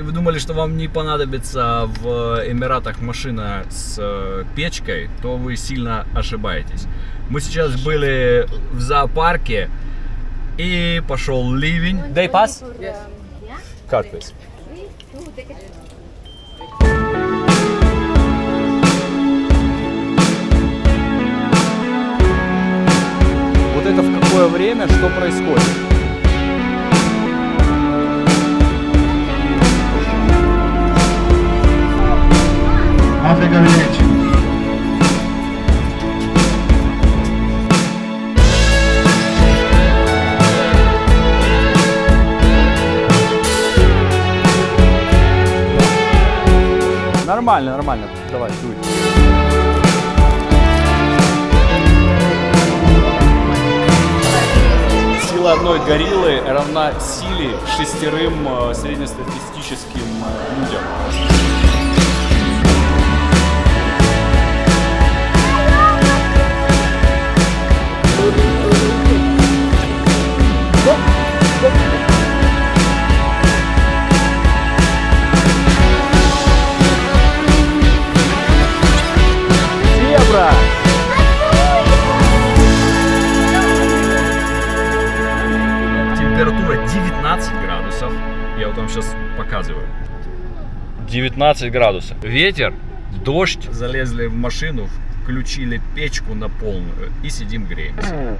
думали, что вам не понадобится в Эмиратах машина с э, печкой, то вы сильно ошибаетесь. Мы сейчас были в зоопарке и пошел ливень. Day pass? Yes. Card, please. Вот это в какое время, что происходит? Village. Нормально, нормально. Давай, дуй. Сила одной гориллы равна силе шестерым э, среднестатистическим э, людям. Температура 19 градусов. Я вот вам сейчас показываю. 19 градусов. Ветер, дождь. Залезли в машину, включили печку на полную и сидим греемся.